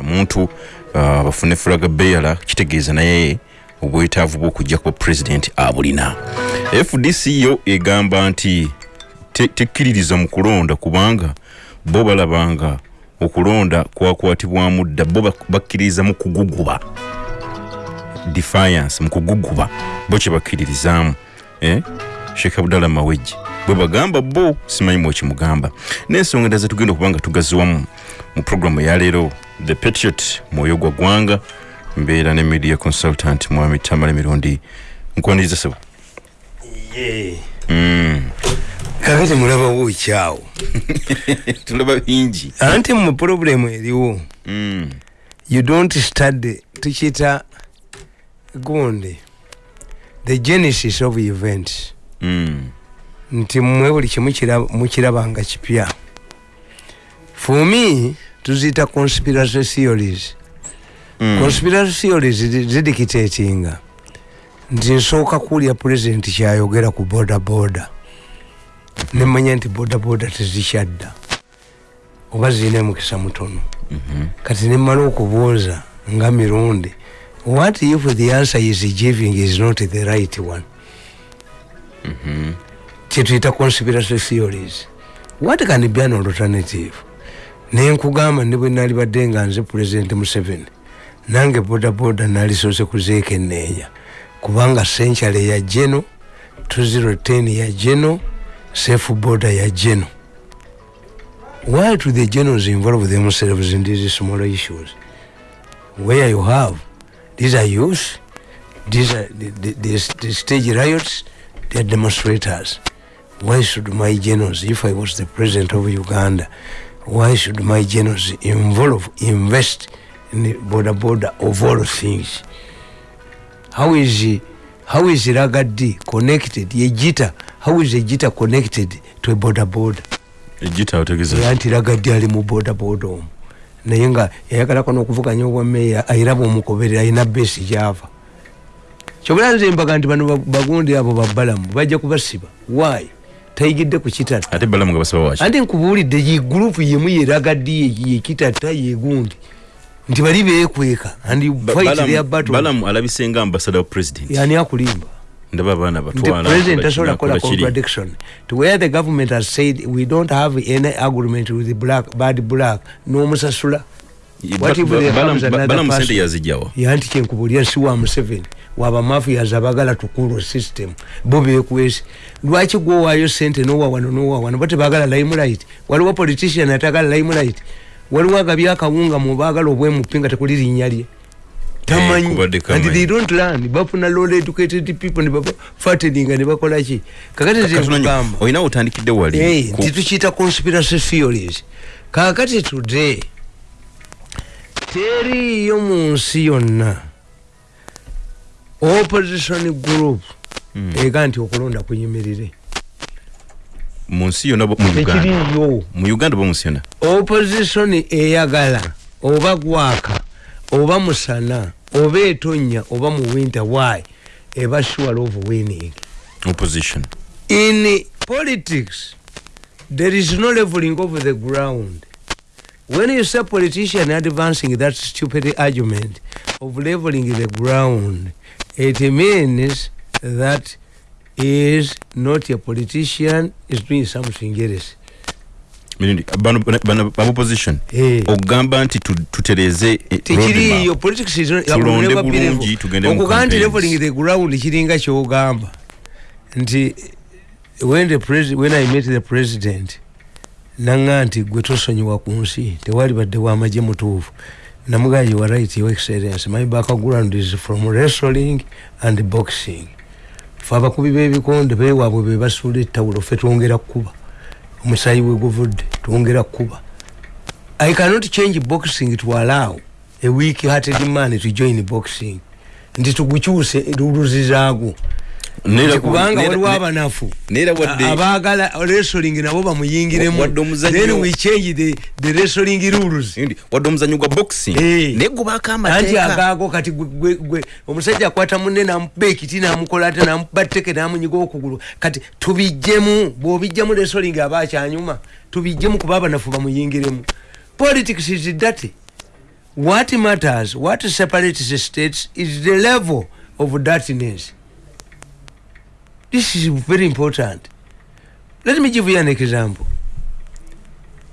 omuntu uh, bafune fulaga beyala kitegeeza naye obwetaavu bw'okujja kuba pulezidenti abulina. Fdc yo egamba nti tekkiririza mu kulonda kubanga bo balabanga okulonda kwakwatibwamu dda bo bakkiririza mu kuguguba. Defiance mu kuguguba bo kye bakkiririzaamu eh? sheekh abdalla mawejje bwe bagamba bo simanyi mwekimugamba n'ensonga endala zetugenda okuba nga tugaziwamu mu programu eyaleero the patriot mwoyo gwa gwanga mbeera ne media consultant mwami tamale mirundi. Nkwaniriza sebo mm. kakati mulabawo ekyawo tulaba bingi. Anti mu problemu eriwo. Mm. you don't study tukiyita gundi the genesis of events. Mm. Nti mmwe buli kimu mukirabanga kipya. For me tuziyita conspiracy theories. Mm. conspiracy theories zidictatinga. Nti nsooka kuwulya pulezidenti kyayogera ku boda boda nemanya nti boda boda tezikyadda oba zirina emukisa mutono mm -hmm. kati nemala okubuuza nga mirundi what if the answer is giving is not the right one? Mm -hmm. Kyetuyita conspiracy theories. What can be an alternative? Nenkugamba ne bwe nali badde nga nze pulezidenti museveni. Nange bodaboda nalisoose kuzeekenneenya kubanga senchale ya jeno 2010 ya jeno safe border ya jeno why do the genos involve themselves in these small issues? Where you have these are youth these are the, the, the, the stage riots they are demonstrators why should my genos if i was the president of uganda why should my generals involve invest in the border border of all things? How is he, how is ragadi connected? Yejita how is ejita connected to a border border? Ejita otegeza yanti ragadi ali mu border border omu. Naye nga yayagalako n'okuvuganya obwameeya ayiraba omukoberera ayina besi gyava. Kyobula nze mbaga nti bano bagundi abo babbalamu bajja kubasiba. Why tayigidde ku kitata. Ate balamu nga basaba waki ate nkubuulidde ye gurupu yemu yeragaddi yekitata yegundi nti bali beekweka balamu alabise nga ambasada wa president. Yani akulimba. Ndaba abaana batwalapresident tasobola kukola contradiction. To where the government has said we don't have any agreement with the black bad black n'omusasula balamu sente yazijjawa yanti kyenkubulira si wa museveni. Waba mafias abagala tukulu system. Bo bekwesi lwaki gwowaayo sente? Nowa wano nowa wano. Bate bagala limelight. Waliwo politician atagala limelight. Waliwo agabye akawunga mubagala obwemupinga tekuli linnya lye. Tamanyi. And they don't learn. Bafuna low educated people ne bafatedinga ne bakolaki kakati zekugamba olina otandikidde wali titukiyita conspiracy theories. Kakati today teriyo mu nsi yonna. Opposition group. Mm. ega nti okulonda kuyimirire. Munsi yonna ekiriyo mu uganda. ba munsi yonna. Opposition eyagala oba gwaka oba musana oba etonya oba mu winter why? Eba sure of winning. Opposition. In politics there is no leveling of the ground when you say politician advancing that stupid argument of leveling the ground it means that is not a politician is doing something else. Opposition. Ogamba nti tutereze tekiriyo okugamba nti leveling the ground kiringa kyogamba. Nti when, the when i met the president nanga nti gwe tosonyiwa ku nsi tewali badde wamagye mutuufu. Namugaa you are right your excellence my background is from wrestling and boxing. Fe abakubi b'ebikonde bewaabwe be basuula ettawulo fe twongera kukuba omusayi we guvudde twongera kukuba i cannot change boxing to allow a weak hearted man to join boxing. Nti tugukyuse luluzizaagwo kubanga waliwo abanafu. abagala wrestling nabo bamuyingiremu. Then we change the, the wrestling rules. Wadde omuzanyo gwa boxing. Naye gubako amateeka anti agago kati omusajja akwata munne namuba ekiti namukola ate namuba tteke namunyiga okugulu. Kati tubijjemu bw'obijjemu wrestling aba akyanyuma tubijjemu kuba abanafu bamuyingiremu. Politics is dirty what matters what separates states is the level of dirtiness this is very important. Let me give you an example.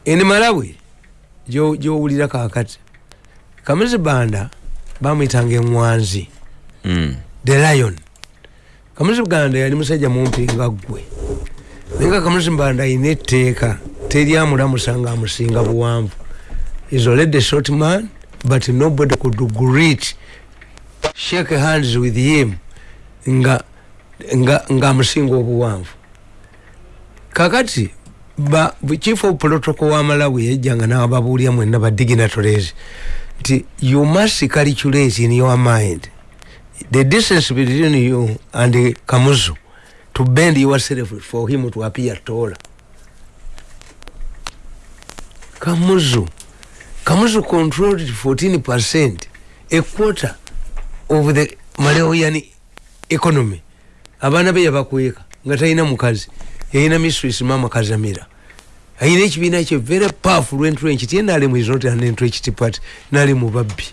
In malawi gyowulira kakati. Kamuzi banda bamwitanga eŋwanzi Mm. the lion. Kamuzi buganda yali musajja mumpi nga ggwe. Naye nga kamuzi banda ayina etteeka teryamulamusa nga amusinga buwanvu. Is already short man but nobody could greet shake hands with him. Nga ngaamusinga obuwanvu. Kakati ba chief of protocol wa malawi yajjanga nababuulya mwenna ba dignitaries nti you must calculate in your mind the distance between you and kamuzu to bend yourself for him to appear taller. Kamuzu kamuzu controlled 14 percent a quarter of the malawian economy abaana be yabakweka nga talina mukazi yalina mistress mama kazamira. Ayina ekibiina kye very powerful entrench tiye nalemu is not an entrenched party nalemu babbi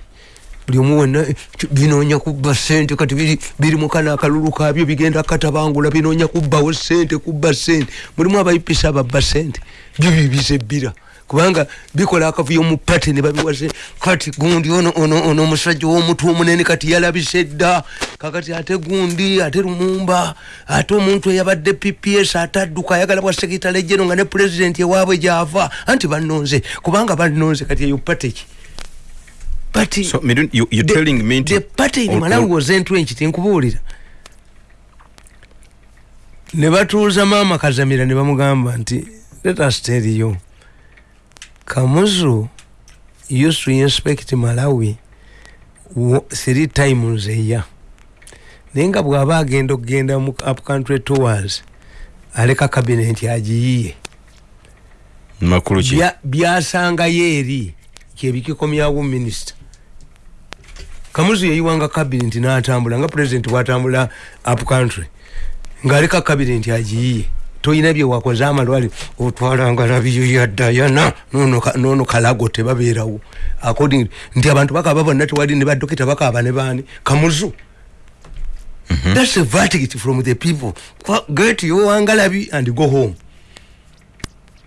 buli omu wenna binoonya kubba sente kati biri- biri mukana akalulu kabyo bigenda katabangula binoonya kubbawo sente kubba sente. Mulimu abayipisa ababba sente byo bibiza ebbira kubanga bikola akavuyo mu pate ne babiwase kati gundi ono ono ono omusajja w'omutwe omunene kati yalabise dda. Kakati ate gundi ate lumumba ate omuntu eyabadde pps ate adduka ayagala bwa sekitale jeno nga ne pulezidenti ewaabwe gyava. Anti bannonze kubanga bannonze kati eyo pate ki? But So, you, you're the, telling me the party in Malawi was entrenched nkubuulira. Ne batuuza maama kazamira ne bamugamba nti let us tell you kamuzu used to inspect malawi wo- three times a year. Naye nga bw'aba agenda okugenda mu up country tours aleka kabineti agiyiye. Makulu ki? Bya- byasangayo eri kyebikikomyawo minisita kamuzu yayiwanga kabineti n'atambula nga pulezidenti bwatambula up country ng'aleka kabineti agiyiye toyina byewakoze amalwaliro otwalanga labiyo ya dayana nono ka- nono kalago tebabeerawo. According nti abantu bakaba bonna tewali ne badokita bakaba ne baani? Kamuzu. Thats a verdict from the people. Get yowangalabi and go home.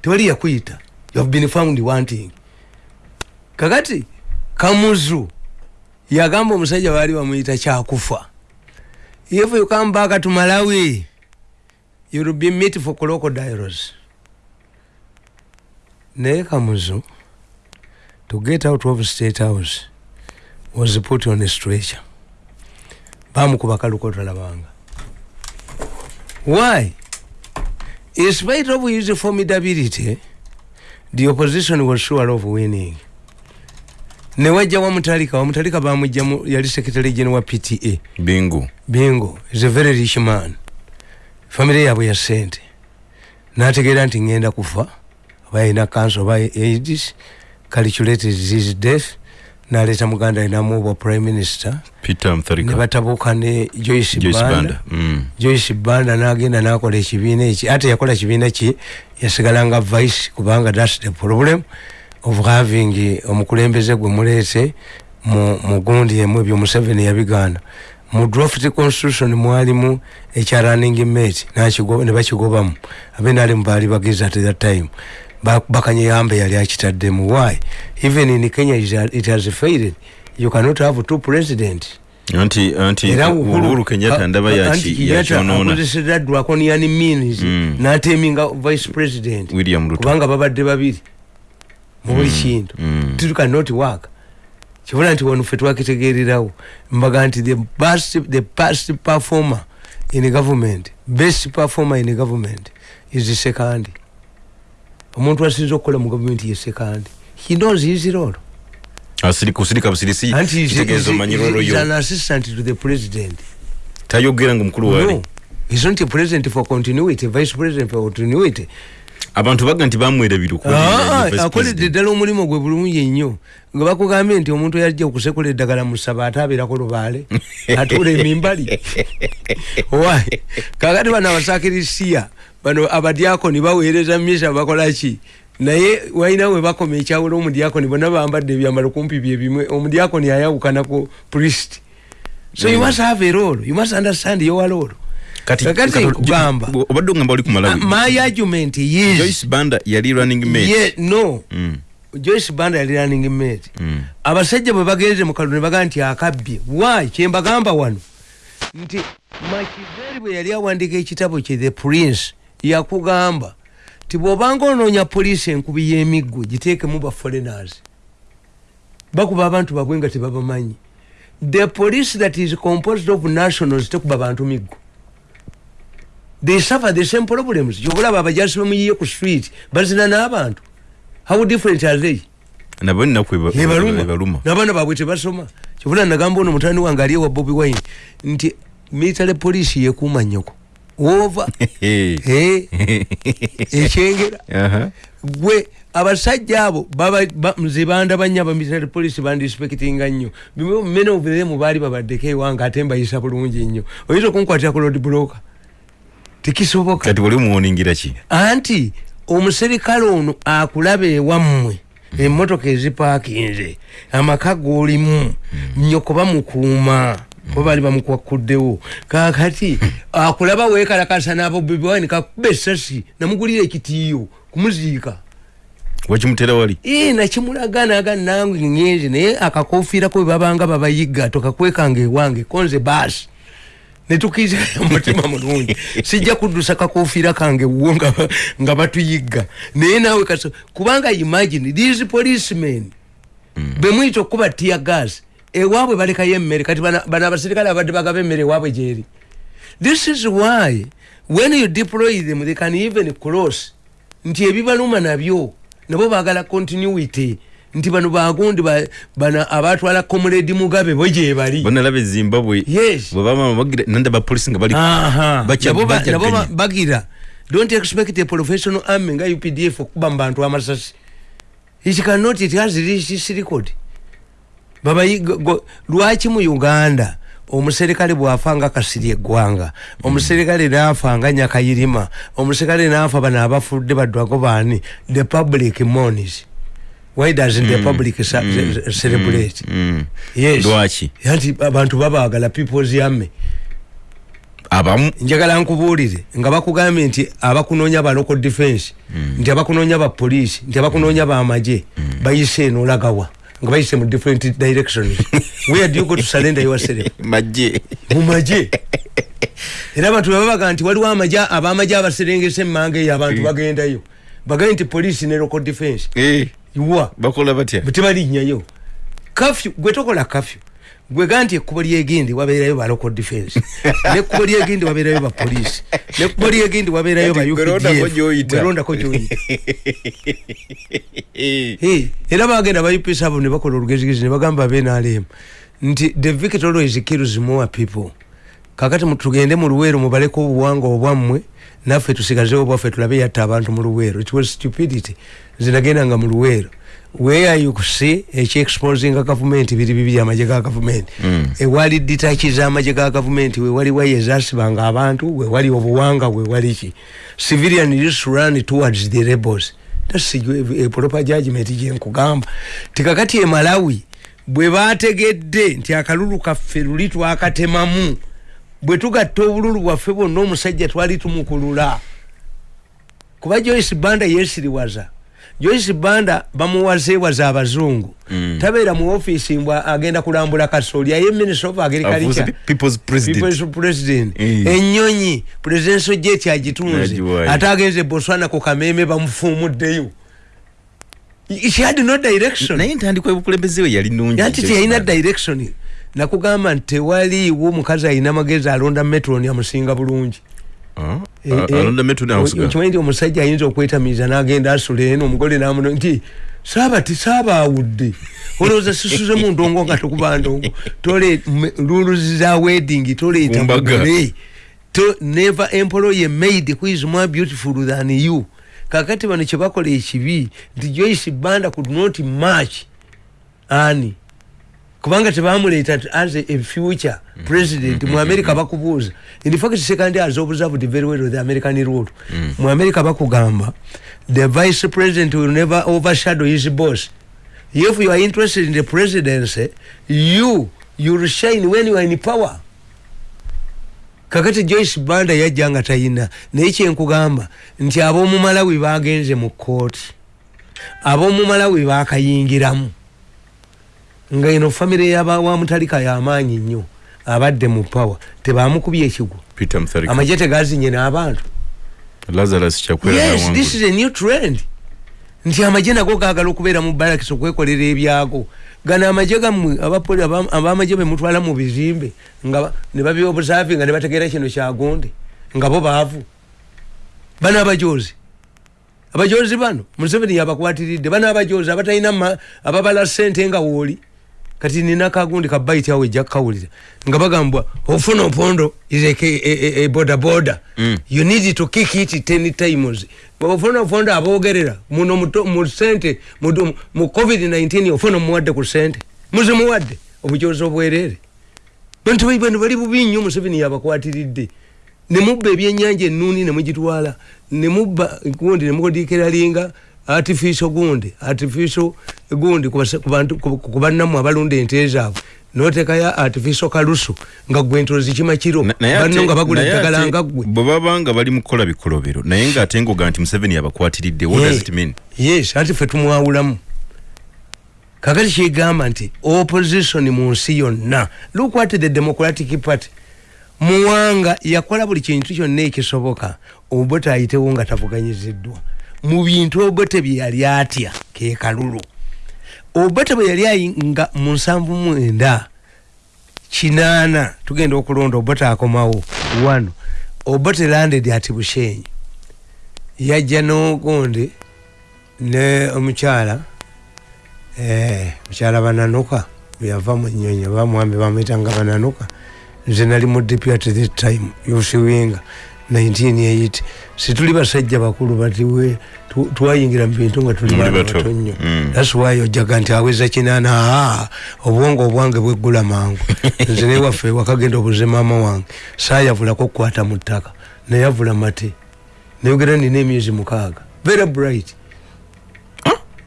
Tewali yakuyita you have been found wanting. Kakati kamuzu yagamba omusajja baali bamuyita kyakufa. If you come back to malawi you will be meat for crocodiles. Naye kamuzu to get out of state house was put on a stretcher. Bamukuba kalukotalabanga why? In spite of his formidability the opposition was sure of winning. Newajja wamutalika wamutalika bamugjamu yali secretary general wa pta bingu. Bingo is a very rich man famire yabwe ya sente nategeera nti ngenda kufa oba yalina cancer oba aids calculated his death naleeta muganda alinamu prime minister. Peter ne mutharika batabuuka ne joyce joyce banda. Banda Mm. joyce banda nagenda nakola ekibiina eki ate yakola kibiina ki yasigala nga vice kubanga thats the problem of having omukulembeze gwe muleete mu mu gundi emu ebyo museveni yabigaana mu draft constitution mwalimu ekya running mate ne bakigobamu abenali mubaali bagezi at that time Ba- bakanyeyambe yali akitaddemu. Why? Even in kenya it has- failed. You cannot have two president. Anti anti uhuru kenyatta ndaba yaki- yakyonoona akozeseza draconian means Mm. nateminga vice president. William ruto. Kubanga babadde babiri mu buli kintu. Mm. It cannot work kibula nti wano ffe twakitegeererawo mbaga nti the best, the best performer in government best performer in government is second omuntu asinza okukola mu gavumenti ye second he knows his role. Kusirika busirisi kitegeeza omanyi rolo yo an assistant to the president? Tayogera nga omukulu waali no. He's not a president for continuity vice president for continuity abantu baga nti bamwera biruku Ah, akoledde ddala omulimu gwe bulungi nnyo nga bakugambye nti omuntu yajja okusekula eddagala mu ssaba ate abeerako lubaale atuula emimbali. Why kakati bano abasakirisiya bano abadiakoni baweereza misa bakolaki naye walina we bakoma ekyawula omudiakoni bonna bambadde ebyambalo kumpi byebimwe omudiakoni ayawukana ku priest. So you must have a role you must understand your role kati kugamba obadde ogamba oli ku Uh, malawi my argument is joyce banda yali running mate. Yeah, no. Mm, joyce banda yali running mate. Mm. abasajja bwe bagenze mu kalulu ne bagaa nti akabbye why? Kyembagamba wano. Nti makiveri bwe yali awandiika ekitabo kye the prince yakugamba ti bw'obanga onoonya poliisi enkubi y'emiggo giteekemu ba foreigners bakuba abantu babwe nga tebabamanyi. The police that is composed of nationals tekuba bantu miggo they suffer the same problems kyokulaba abajasi bemuyiye ku street. Bazina n'abantu. How different are they? Nabo nnaku eba- ebaluma ebaluma n'abaana baabwe tebasoma. Kyobula nagamba ono mutani wange ali ewa bobi wine nti military police yekuuma nnyoko. Wova. Ekyengera. Gwe abasajja abo ba- nze bandabanya aba military police bandispectinga nnyo. Bimwe mene oviremu baali babaddeko ewange ate mbayisa bulungi nnyo. Oyinza okunkwatira ku road broker tekisoboka kati wali omuwoningira ki? Anti omuserikale ono akulaba ewammwe emmotoka ezipaakinze amaka g'olimu nyoko bamukuuma kuba baali bamukwakuddewo. Kakati akulaba weekalakasa nabobiwani kakuba essasi namugulira ekitiiyo kumuziika. Wakimutera wali? Ee nakimulaga naga nange ngenzi naye akakofiirako bwe babanga babayiga tokakwekanga ewange konze baasi netukiza omutima mulungi sijja kuddusa kakofiira kange wo nga, batuyigga naye naawe kaso kubanga imagine these policemen mm. bemwita okuba tia gas. Ewaabwe balekayo emmere kati bana abaserikale abadde bagaba emmere ewaabwe gyeri this is why when you deploy them they can even cross. Nti ebibaluma nabyo nabo bagala continuity nti bano bagundi ba- bana abatwala comrade mugabe bo gyebali bonalaba ezimbabwe. Yes. Bwebama bagira nanda bapolisi nga bali Nabo bagira don't expect a professional army nga updf okuba mu bantu amasasi. It cannot it has reached its record babayi go- go- lwaki mu uganda omuserikale bwafa nga kasiri eggwanga omuserikale naafa nga nyakayirima omuserikale naafa bano abafudde baddwako baani? The public monis why doesn't the public ce- celebrate? Mm. yes. Lwaki? Anti abantu babagala peoples yamme abamu? Njagala nkubuulire nga bakugambye nti abakunoonya ba local defense nti abakunoonya ba police nti abakunoonya ba maje bayise eno olagawa nga bayise mu different directions. Where do you go to surrender yourself? Majje mu maje. Era abantu babaga nti waliwo amaje abamaje abaserengese emmanga eyo abantu bagendayo bagambye nti police ne local defense Iwa bakola batya tebalinnyayo kafyu gwe tokola kafyu gwe ga nti ekkubo lyegindi wabeerayo ba local defense nekkubo lyegindi wabeerayo ba police nekkubo lyegindi wabeerayo ba Kati gwe londako UPDF. gy'oyita. Gwe londako gy'oyita Eh, Eh, era bagenda ba UPS abo ne bakola olugezigezi ne bagamba benalem nti the victor always kills more people kakati mu- tugende mu luweero mubaleko obuwanga obwammwe naffe tusigazewo bwaffe tulabe yatta abantu mu luweero. It was stupidity. Zinagendanga mu luweero. Where you see ekyexposinga gavumenti biri bibiri amagye ga gavumenti Mm. ewali ditaki z'amagye ga gavumenti wewali waye ezasibanga abantu wewali obuwanga wewali ki? Civilian used to run towards the rebels. That's a, a proper judgment gyenkugamba tikakati e malawi bwe bategedde nti akalulu kaffe luli twakatemamu bwe tugatta obululu bwaffe bwonna omusajja twali tumukulula. Kuba joyce banda yesiriwaza joyce banda bamuwazeewaza abazungu. Mm. tabeera mu ofiisi mbw agenda kulambula kasooli aye minister of agriculture. People's president. People's president. Eh. enyonyi presidential jet agitunze. Ate agenze botswana ku kameme bamufuumuddeyo she had no direction. Naye entandikwa y'obukulembeze we yali nungi anti teyalina direction nakugamba nti tewaliiwo omukazi alina magezi alonda metroni amusinga bulungi. Eh, ah, eh, okimanyi nti omusajja ayinza okwetamiiza n'agenda asula eno omugole namuno nti saaba ti saaba awudde. Olowooza sisuze mu ndongo nga tokuba ndongo. Tole luluzi za wedding toleeta mugole to never employ a maid who is more beautiful than you. Kakati bano kyebakola ekibi nti joyce banda could not match ani kubanga tebamuleeta as a future president mu america bakubuuza. In fact second has observed very well the american rule mu america bakugamba the vice president will never overshadow his boss. If you are interested in the presidency you you'll shine when you are in power. Kakati joyce banda yajja nga tayina naye kyenkugamba nti ab'omumalawi bagenze mu kooti ab'omumalawi bakayingiramu nga eno famire yawamutalika yamaanyi nnyo abadde mu pawa tebamukubye ekigwo peter mutharika. Amagye tegazinye n'abantu. Lazarus kyakwera yes nawangula. this is a new trend. Nti amagye nago gagala okubeera mu barakisi okwekolera ebyago. Gano amagye gammwe abapoli aba- abamagye bemutwala mu bizimbe nga ne babyobusafi nga ne bategeera kino kyagonde nga bo baavu. Bano abajozi abajozi bano museveni yabakwatiridde. Bano abajozi abatalina ma- ababala sente nga wooli kati nina kagundi ka baiti awo ejja kukawulira nga bagambwa ofuna opondo is a, a, a, a boda boda. Mm. you need to kick it ten times. Ofuna opondo abogerera muno muto- mu sente mu mu covid-19 ofuna muwadde ku sente. Muzimuwadde obujozi obwerere. Bantu bai bano bali bubi nnyo museveni yabakwatiridde. Nemubba ebyenyanja enuuni nemugitwala nemubba gundi nemukodiikeralinga artificial gundi artificial gundi ku bannamu abalunda ente zaabwe. Notekayo artificial kalusu nga gwe ntozi kimakiro Na- naye banno nga bagula eddagala nga ggwe bwe baba nga bali mu kukola bikolobero naye ng'ate ngoga nti museveni yabakwatiridde what does it mean? yes ati fe tumwawulamu. Kakati kigamba nti opposition mu nsi yonna look what the democratic party. Muwanga yakola buli kintu kyonna ekisoboka obote ayitewo nga tavuganyiziddwa mu bintu obote bye yali atya ke kalulu. Obote bwe yali ayi nga mu nsanvu mwenda kinaana tugenda okulonda obote akomawo. Wano obote landed ati bushenyi. Yajja n'ogundi ne omukyala eh, mukyala bananuka bweyava mu nyonyi bamwambi bamwitanga bananuka nze nali mu deputy this time yosiwinga 1980 situli basajja bakulu bati we tu- twayingira mu bintu nga tuli bato. nnyo. Mm. thats why ojaga nti aweza kinaana aa obwongo obwange bweggula mangu. Nze newaffe wakagenda obuze maama wange saayavulako kukwata mu ttaka nayavula mate. Nayogera nina emyezi mukaaga. Very bright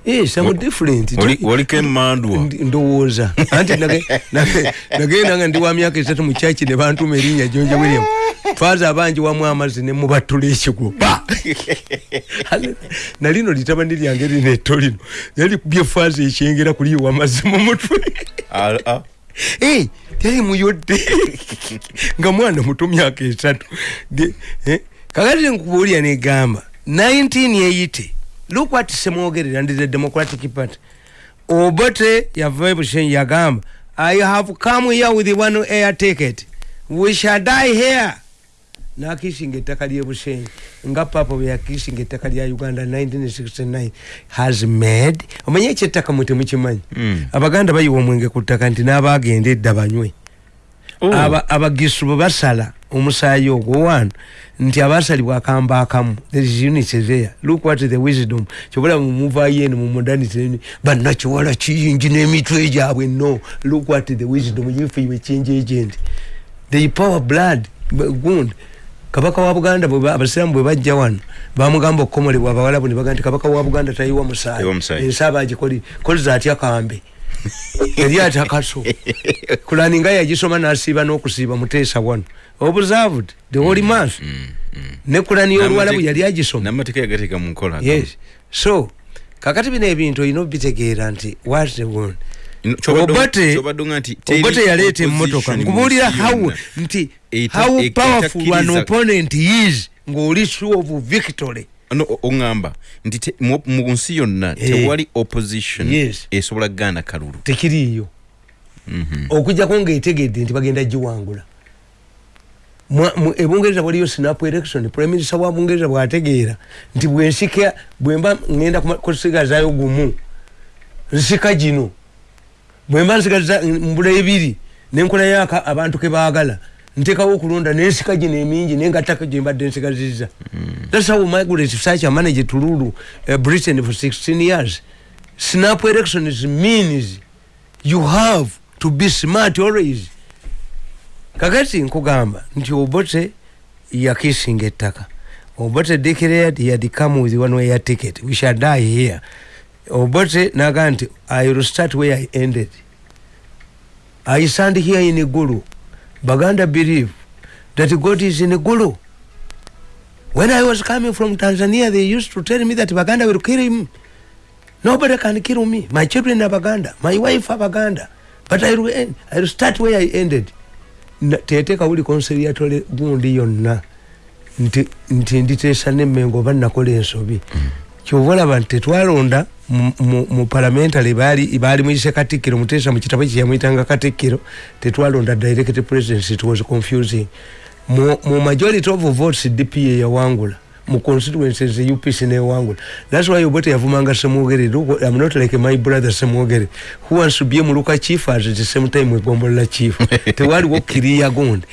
yes I'm Wa- different. waliko emandwa Ndi- ndowooza. Anti nage- nage- nagenda nga ndi wa myaka esatu mu kyaki ne bantuma erinnya jonje william. Twaza abangi wamu amazzi ne mubattula ekigwo. Pa! nalino litabani lyange lino etto lino. Yali byefaaza ekyengera kuliiwa amazzi mu mutwe. Ah. Eh, yali muyodde. Nga mwana muto myaka esatu. Eh, kakati nkubuulira negamba 1980 look what semwogerera ndi the democratic party. Obote yava bushenyi yagamba i have come here with one air ticket. We shall die here. Nakishinga ettaka lyebushenyi nga papa bwe yakishinga ettaka lya uganda 1969 has made. Omanye ekyettaka mwe temukimanyi Mm. abaganda bayiwa omwenge ku ttaka nti n'abagenda edda banywe Oh. Aba- abagisu bwe basala omusaayi ogwo wano nti abasalibwa akambe akamu there is unity there look what the wisdom. Kyobola mumuvayo eno mu modernity bannakiwala kiyingi n'emitwe gyabwe. No look what the wisdom. If you change agent. They power blood gundi kabaka wa buganda abasiraamu bwe bajja wano bamugamba okukomolebwa abawalabu ne baga nti kabaka wa buganda tayiwa musaayi ensi abagikoli koliza atya kambe? Yali atakaso kulani nga yagisoma nasiiba n'okusiiba muteesa wano observed the holy month. ne kulani y'oluwalabu N'amate- yali agisoma. n'amateeka yagateeka mu nkola yes. So kakati bino ebintu olina obitegeera nti what the Ino- obote nti teri obote yaleeta emmotoka. nkubuulira how nti how powerful an opponent is ng'oli sure of victory. No o- oŋŋamba nti mu nsi yonna Eh. tewali opposition esobola kuganda kalulu. Tekiriiyo. Mhm. okujjako ngaetegedde nti bagenda giwangula ebungereza waliyo snap election prime minister wa bungereza bwategeera nti bwensika bwemba ngenda kusigazaayo gumu nsika gino bwemba nsigaza mbula ebiri nenkolayo aka- abantu kebaagala ntekawo okulonda nensika gino emingi nengatako gyembadde nsigaziza thats how migrate such a manage tululu uh, britain for 16 years. Snap elections means you have to be smart always kakati nkugamba nti obote yakisinga ettaka. Obote declared he had come with one way ticket. We shall die here. Obote naga nti i will start where i ended. I stand here in gulu baganda believe that god is in gulu when i was coming from tanzania they used to tell me that baganda will kill him. Nobody can kill me. My children are baganda. My wife are baganda. But i will, end, I will start where i ended teteeka buli konseriatole gundi yonna. Nti nti nditeesa nemmengo oba nakola ensobi. Kyova olaba nti tetwalonda mu parliamentary baali baali muyise katikkiro muteesa mu kitabo kyeyamwyitanga katikkiro tetwalonda direct president it was confusing. Mu majority of votes dp yeyawangula mu constituencies upc newangula thats why obote yavumanga semwogere i'm not like my brother semwogere who wants to be muluka chief at the same time egombolola chief. Tewaliwo kiriya gundi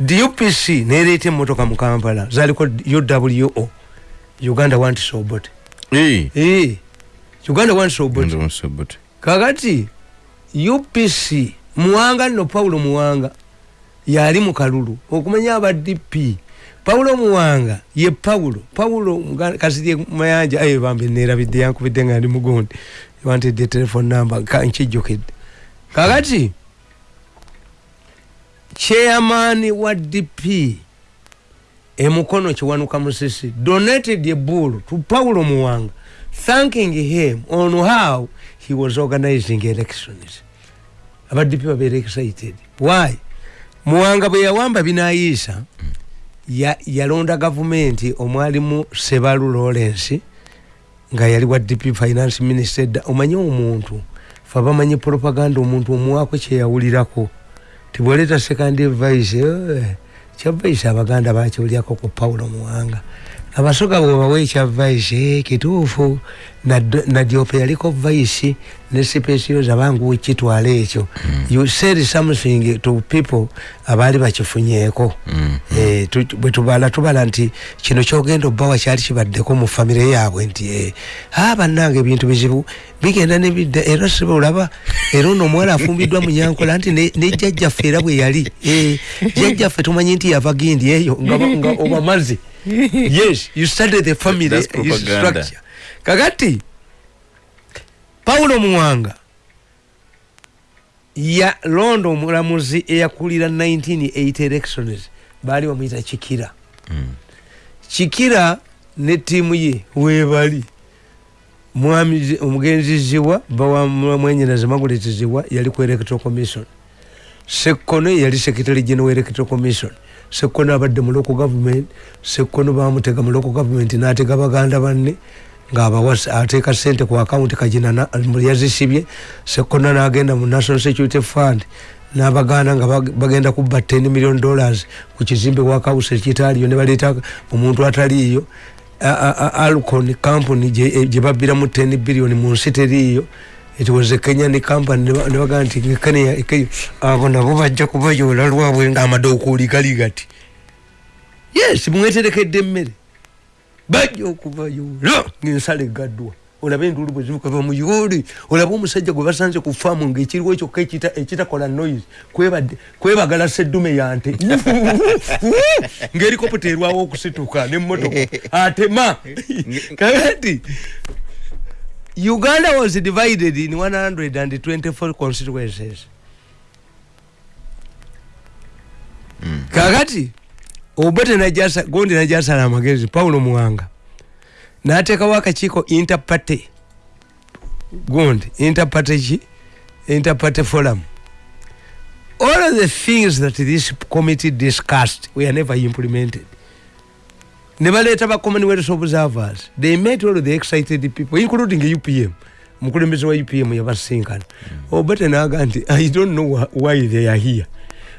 dupc nereeta emotoka mu kampala zaliko uwo uganda wants obote hey. hey. uganda wants obote kakati upc muwanga nno paulo muwanga yali mu kalulu okumanya aba dp paulo muwanga ye paulo. Paulo kasirye mayanja ayo bambe nerabidde yankubidde nga ndi mugundi. Wantedde telefone number nkijjukidde. Kakati chairman wa dp emukono kiwanuka musisi donated a bull to paulo muwanga thanking him on how he was organizing elections. Abadp babeera excited. Why? Muwanga bwe yawamba binayiisa yalonda ya gavumenti omwalimu sebalu lawrence nga yali wa dp finance minister. Omanye omuntu fe bamanyi propaganda omuntu omuwaako kyeyawulirako tibwoleta second vice kya vice abaganda bakiwulyako ku paulo muwanga abasoga bwebawa ekya vice kituufu nadyope yaliko vice ne sipesiyos abangu wekitwala ekyo. You said something to people abaali bakifunyeeko. Bwe tubala tubala nti kino kyogenda obbawa kyali kibaddeko mu famire yaabwe nti a bannanga ebintu bizibu bigenda nebidda era sibe olaba era ono omuwala afumbiddwa mu nyankola nti ne jjajjaffe era bwe yali. Jjajjaffe tumanyi nti yava gindi eyo nga obamazi yes you study the family structure kakati paulo muwanga ya londo omulamuzi eyakulira 1980 elections baali bamuyita kikira mm. kikira ne tiimu ye webali mwami omugenzi ziwa bawamwenyeraza maguleti ziwa yali ku electoral commission. Sekono yali secretary general electoral commission sekono abadde mu local government sekono bamutega mu local government natega baganda banne ngaateeka sente ku akawunti kagina yazisibye. Sekono nagenda mu national security fund nabaganda nga bagenda kuba 10 million dollars ku kizimbe wakawusi ekitaaliyo nebaleeta omuntu ataliiyo. Alcon company gyebabbiramu 10 billion mu nsi teriiyo it was a kenyan company nebagaa nti abo nabo bajja kubayoola lwabwe ngaamadookuuli gali gati. Yes mweterekedde emmere. Bajja okubayoola ngaensala egaddwa olabe enduulu bwe zimukava mu yuuli olabe omusajja gwe basanze ku faamu ngaekiriwo ekyokka ekitakola noise kwebagala seddume yante. Ngaerikoputa erwawo okusituka nemmotoka. Atema! Kakati uganda was divided in 124 constituencies. Mm. kakati obote najasa gondi najasala amagezi paulo muwanga natekawo akakiiko interparty. Gundi interparty ki interparty forum. All of the things that this committee discussed were never implemented nebaleeta ba commonwealth observers they met all the excited people including upm omukulembeze wa upm yabasinkana obote naga nti i don't know wh why they are here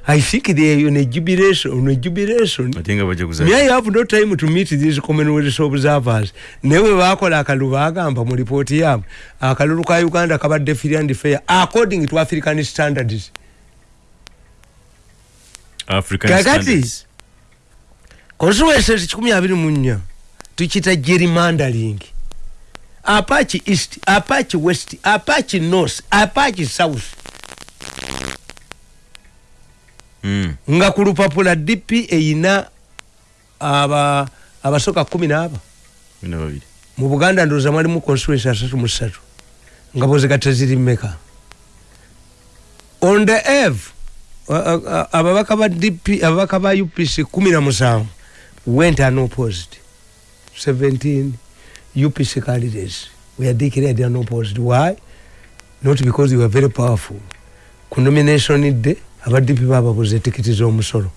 I think they are on a jubilation, on a jubilation. I think Jaguza. May I have no time to meet these commonwealth observers. Newe bakola akalulu agamba mu report yabo. Akalulu ka Uganda kabadde free and fair according to African standards. African Kakati. standards. Constituencies kikumi abiri mu nnya tukita gerrymandering. Apache East, Apache West, Apache North, Apache South. Mm. nga ku lupapula dp eyina aba abasoka kumi n'aba mu buganda ndowooza mwalimu constituency asatu mu ssatu nga bozigatta ziri mmeka on the eve ababaka ba dp ababaka ba upc kumi na musanvu went unopposed 17 upc candidates were declared unopposed why? Not because they were very powerful. Ku nomination day aba dp bababuza etikiti z'omusolo.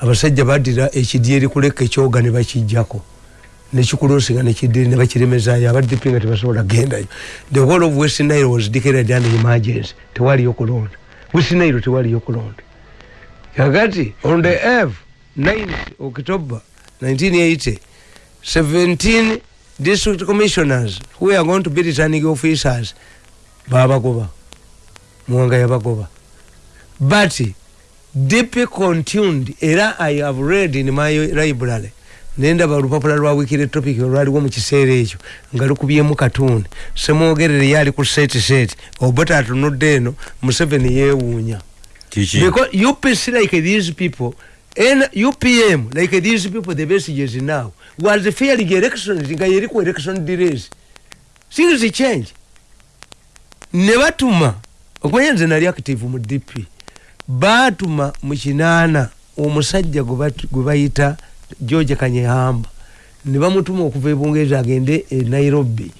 Abasajja baddira ekidyeri kuleka ekyoga ne bakijjako. Nekikulosinga nekiddiri ne bakiremezayo aba dp nga tebasobola gendayo the whole of west nile was declared under emergency. Tewaliyo kulonda. West nile tewaliyo kulonda. Kakati on the f 9 october 1980 17 district commissioners who are going to be returning officers babagoba muwanga yabagoba but dp continued era i have read in my library nendaba olupapula lwa wikire topic olwaliwo mu kiseera ekyo nga lukubyemu katuuni semwogerere yali ku seti seti obota atunudde eno museveni yeewuunya. Because upc like these people and upm like these people the messages now. Was fearing elections nga yeri ku election delays. Things change. Ne batuma okumanya nze nali active mu dp baatuma mu kinaana omusajja gwe bayita george kanyehamba ne bamutuma okuva ebungereza agende e nairobi.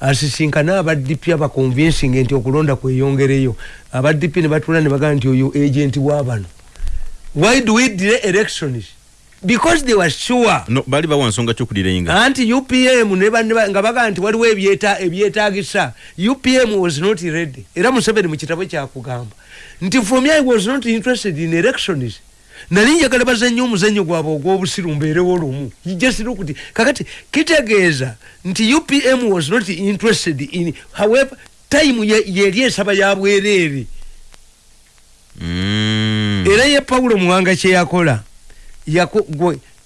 Asisinkane abadp abaconvincing nti okulonda kweyongereyo. Abadp ne batula ne bagamba nti oyo agent wabano why do we delay elections? Because they were sure. No bali bawa nsonga kyokudirainga anti upm ne banne ba- nga bagaa nti waliwo ebyeta- ebyetaagisa upm was not ready. Era museveni mu kitabo kyakugamba nti from i was not interested in elections. Nali njagala bazannyo omuzannyo gwabwe ogw'obusiru mbeerewo lumu jesirukuti kakati kitegeeza nti upm was not interested in however time ye- yeri esaba ya bwereere. Mm. Era ye paulo muwanga kyeyakola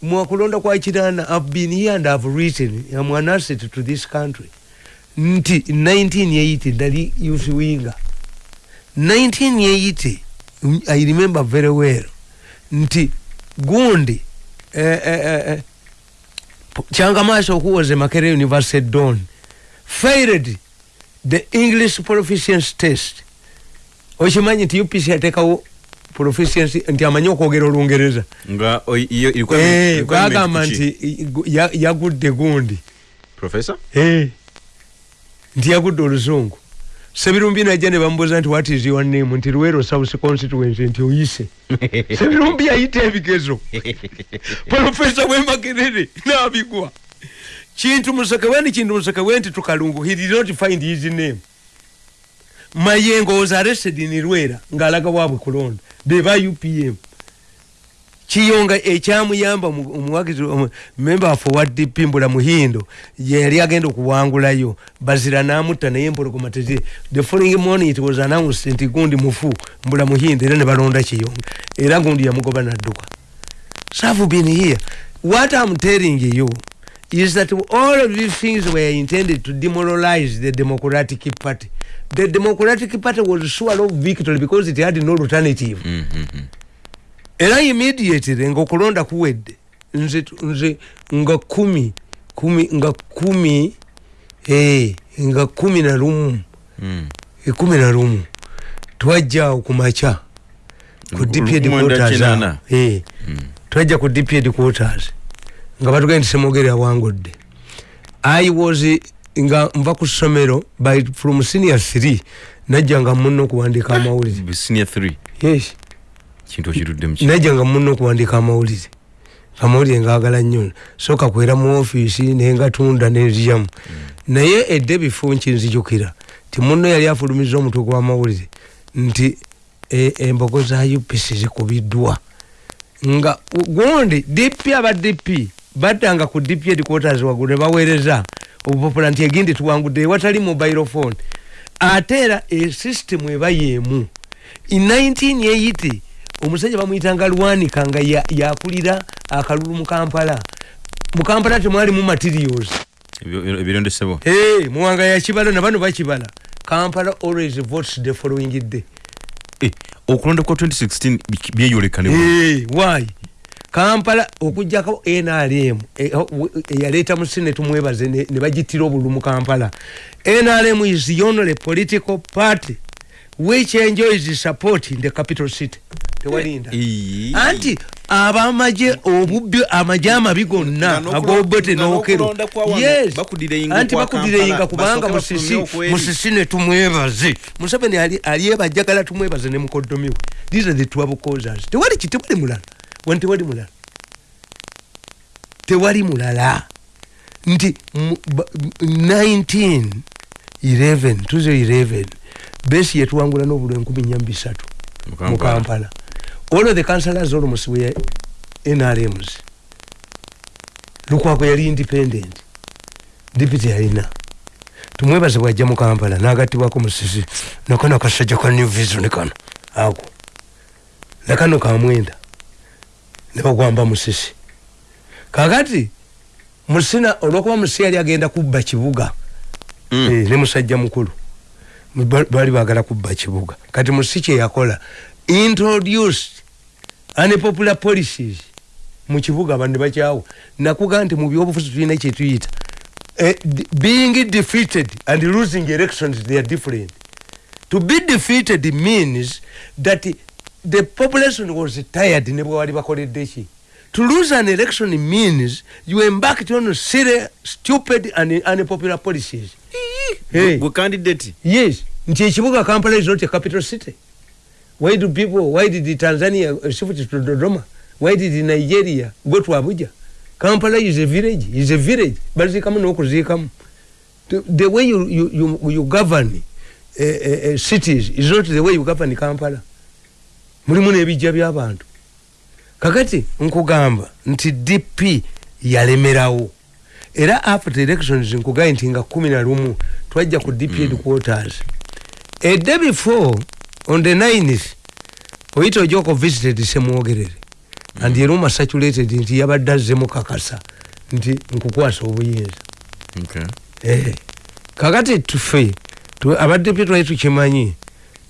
mwakulonda kwa kirana i've been here and i've written am an asset to this country. Nti 1980 ndali yusiwinga 1980 mm, i remember very well. Nti gundi eh, eh, eh, eh, kyangamaso who was a makere university don failed the english proficiency test. Okimanyi nti upc yateekawo proficiency nti amanyi okwogera olungereza. Nga iyo ilikuwa bagamba kuki? nti yagudde gundi. Professor? Eh, nti yagudde oluzungu. Sebirumbi najja ne bamubuuza nti what is your name? Nti luwero south constituency nti oyise. Sebirumbi yayita ebigezo. Profesa wemakerere nabigwa. Kintu musekeweni kintu musekewe nti tukalungu. He did not find his name. Mayengo was arrested in lwera ng'alaga waabwe kulonda beba upm kiyonga ekyamuyamba omu- omuwagizi omu- member for dp mbula muhindo yali agenda okuwangulayo. Bazira namutta naye empologoma tezi the following morning it was announced nti gundi mufu mbula muhindo era ne balonda kiyonga. Era gundi yamugoba nadduka. So I've been here. What i'm telling you is that all of these things were intended to demoralize the democratic party the democratic party was sure of victory because it had no alternative Mm, mm, mm. era immediately nga okulonda kuwedde nze nze nga kumi kumi nga kumi eh, nga kumi na lumu Mm. ekumi na lumu twajjaawo ku maca ku Lu- dp lu- mwenda headquarters kinana. awo. Eh, twajja ku dp headquarters nga batugenda nti semwogere awangudde. I was nga nva ku ssomero by from senior 3 najja nga munno okuwandiika amawulire. Senior 3 yes. Najja nga munno okuwandiika amawulire. Amawulire ngaagala nnyo. Soka kwera mu ofiisi naye nga tunda nenzyamu naye edde bifo nkinzijukira ti munno yali afulumiza omutwe gw'amawulire nti e- embogo za upc zikubiddwa. Nga gundi dp aba dp baddanga ku dp headquarters waggulu ne baweereza obupapula nti egindi tuwangudde ewatali mobile phone. Ate era esysitemu eba yeemu in 1980 omusajja bamuyitanga lwanika nga ya- yakulira akalulu mu kampala. Mu kampala temwalimu materials. Ebirondesebwa hey, muwanga yakibala nabano bakibala. Kampala always votes the following day. Eh, okulonda kwa 2016 bi- byeyoleka ne Eh, why kampala okujjako nrm eyaleeta mu senate mwebaze ne bagitira obulu mu kampala. Nrm is the only political party which enjoys support in the capital city. Tewalinda. Anti abamaje obubbi amaje amabi gonna agobote nokero yes. Anti kwa bakuddireyinga Kampala, kubanga musisi musisi ne tumwebaze. Museveni alyebajjagala tumwebaze ne mukoddomi we. These are the twelve causes. Tewali ki tewali mulala wani tewali mulala? Tewali mulala. Nti mu- ba- m- 1911 tuze 11 besi yetuwangula n'obulwa enkumi nya bisatu mu Kampala. all of the councillors almost were nrms lukwako yali independent dipiti yalina. Tumwebaze bwajja mu kampala nagattibwako musisi nakano akasajja ka new vision kano ako. Nakano kamwenda nebagwamba musisi. Kakati musina olwokuba musi yali agenda kubba kibuga. Mm. Eh, ne musajja mukulu. Ba- baali bagala kubba kibuga. Kati musi kyeyakola introduced unpopular policies mu kibuga abantu bakyawo. Nakuga nti mu byobufuzi tulina kyetuyita eh, being defeated and losing elections they are different. To be defeated means that the population was tired ne bwe wali bakoledde ki? To lose an election means you embarked on silly stupid and unpopular policies. Hey. candidate yes. Nti ekibuga kampala is not a capital city. Why do people why did tanzania uh, shift to dodoma? Why did nigeria go to abuja? Kampala is a village is a village. Baziikamu n'okuziikamu. The, the way you, you, you, you govern uh, uh, uh, cities is not the way you govern kampala mulimu n'ebijja by'abantu kakati nkugamba nti dp yalemerawo. Era after elections nkugaye nti nga kumi na lumu twajja ku dp headquarters. A day before on the 9th oyita ojoko visited semwogerere. And era omasaturated nti yabadde azzemu kakasa nti nkukwasa obuyinza. Okay. Eh, kakati tufe tu- abadepe twali tukimanyi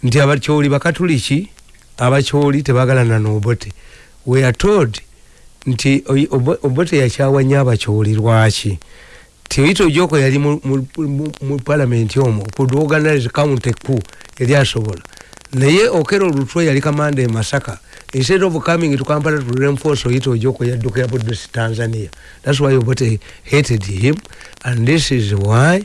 nti abakyoli bakatuliki abakyoli tebagalana nobote. We are told nti obote yakyawanya abakyoli lwaki? Tioito joko yali mu- mu- mu mu palamenti omwo kuorganize count eku yali asobola. Naye okero olutwe yali kamanda e masaka instead of coming to kampala to reinforce oito ojoko yaddukira budusi tanzania. That's why obote hated him and this is why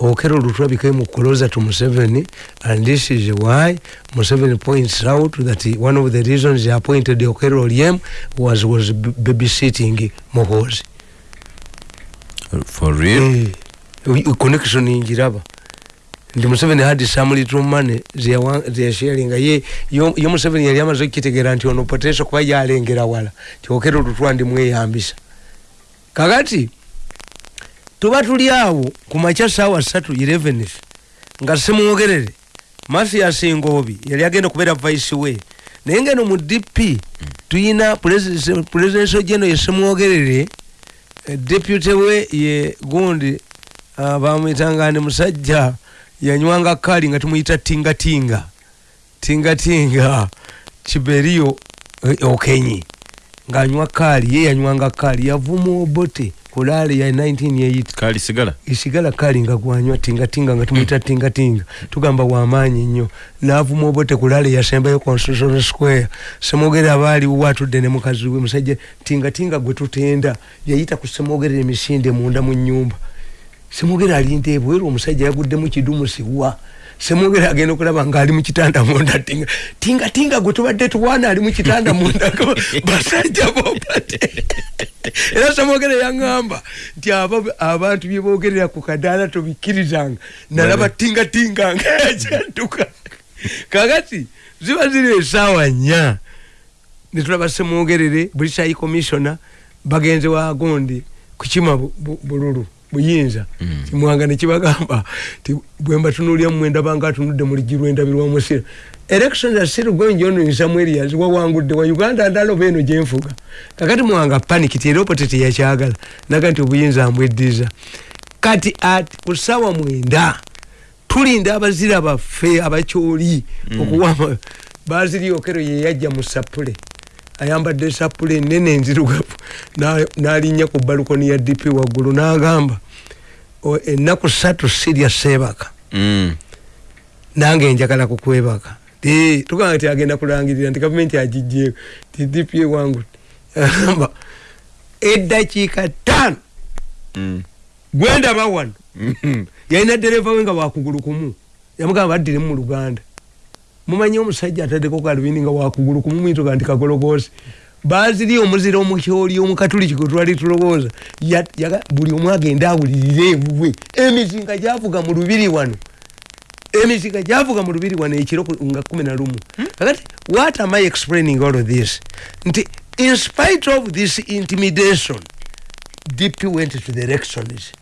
okero olutwe became closer to museveni and this is why museveni points out that he- one of the reasons he appointed okero olyem was was babysitting muhozi for real? U- connection njiraba nti museveni had some little money zeyasharinga ye yo museveni yali amaze okukitegeera nti ono potential kuba yalengera wala. Kyokera olutwa ndi mweyambisa. Kakati tuba tuli awo ku makya saawa satu 11 nga semwogerere mathias ngobi yali agenda okubeera vice we. Naye ngeno mu dp tuyina presidential general yesemwogerere Eh, deputy we ye gundi uh, bamwitangani musajja yanywanga kali nga tumuyita tingatinga. Tingatinga kiberio eh, okenyi. Nganywa kali ye yanywanga kali yavuma obote kulale ya 1980 kali sigala? Isigala kali nga gwanywa tingatinga nga tumuyita tingatinga. Tugamba wamaanyi nnyo. Navuma obote kulale yasembayo constitutional square. Semogere abaaliwo atudde ne mukazi we musajja tingatinga gwe tutenda. Yayita ku semogere emisinde munda mu nyumba semogere alinda ebweru omusajja yagudde mu kidumusiwa semogere agenda okulaba ngaali mu kitanda munda tinga tingatinga gwe tubadde tuwaana ali mu kitanda munda basajja bobate era semogere yaŋŋamba nti aba- abantu byebogerera ku kadaala tobikkirizanga. Nalaba tingatinga nga yakyadduka kakati ziba ziri esaawa nnya. Netulaba semwogerere british high commissioner bagenze wagondi kukima bu- bu- bululu buyinza kimwanga nekibagamba ti bwemba tunulya mumwenda banga atunudde muligi lwendabirwa musiro elections are still going on in some areas wawangudde wa uganda ndaloba eno gyenfuga kakati mwanga panic ti era opote teyakyagala naga nti obuyinza mbweddiza. Kati ati ku ssaawa mwenda tulinda abazira baffe abakyoli okuwama baziriokero yeyajja mu sapule ayambadde sapule enene enzirugavu na- n'alinnya ku balukoni ya dp waggulu n'agamba "O, ennaku ssatu sirya seebaka Mm. nange njagala kukwebaka Eh, tugamba nti agenda kulangirira nti gavumenti agijjeeko ti dp wangu. Agamba eddakiika ttaano. Mm. gwendaba wano. Mhm. yalina dereva we nga wakugulu kumu. Yamugamba baddiremu mu luganda mumanyi omusajja ataddeko kalubindi nga wakugulu kumu mwitoga nti kagologoosi baziri omuzira omukyoli omukatuliki gwe twali tulowooza buli omu agenda awulirire ewuwe emizinga gyavuga mu lubiri wano. Emizinga gyavuga mu lubiri wano ekiro nga kumi na lumu. Kakati what am i explaining all of this? Nti in spite of this intimidation dp went to the elections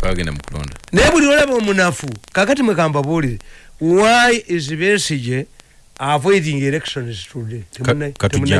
kulonda. Naye buli olaba omunafu kakati mwekambabuulire why is besige avoiding elections today. Ka- katujja